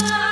Bye.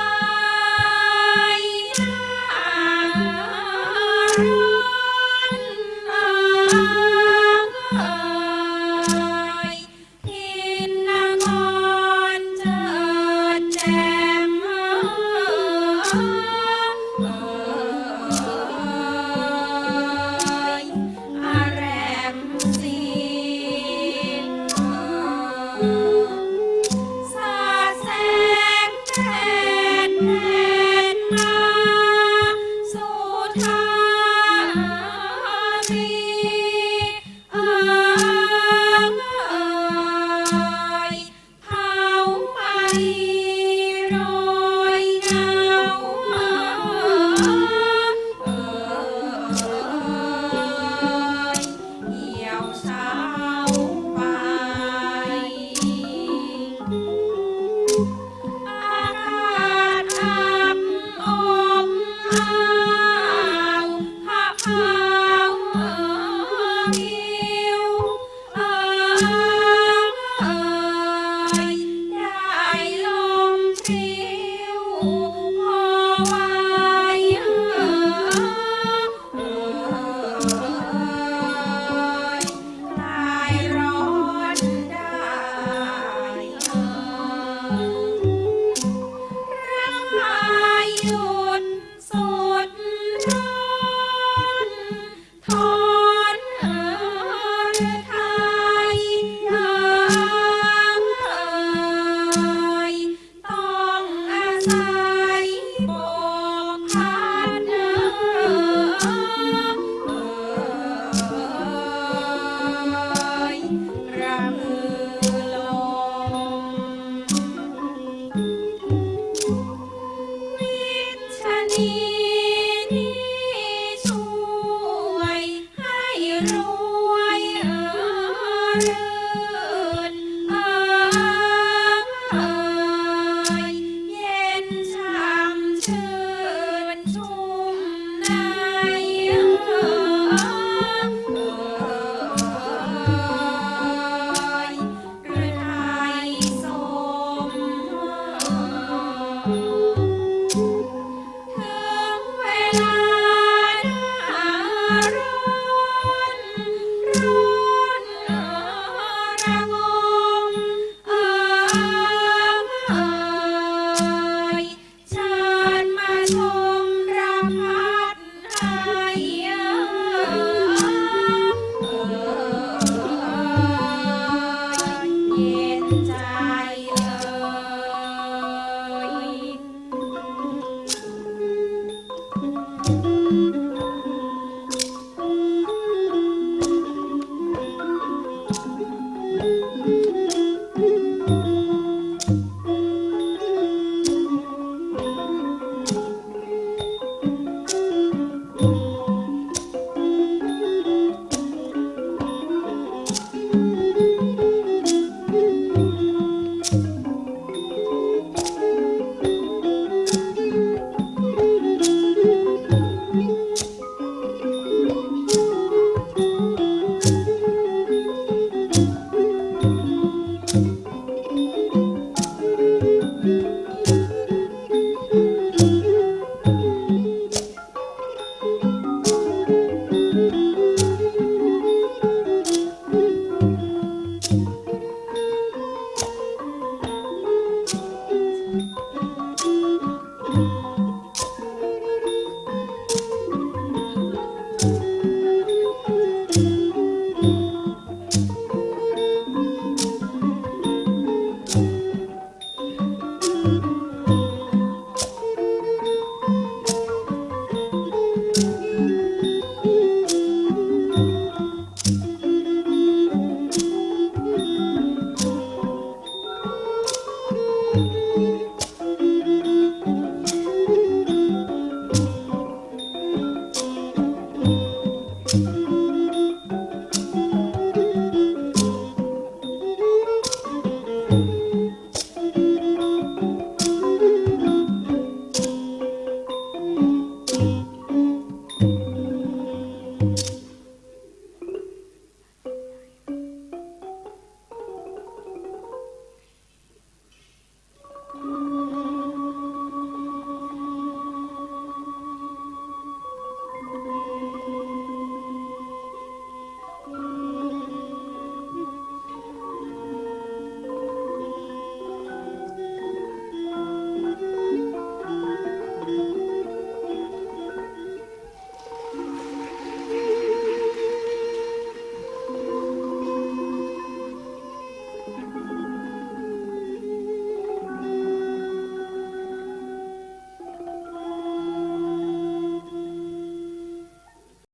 Oh.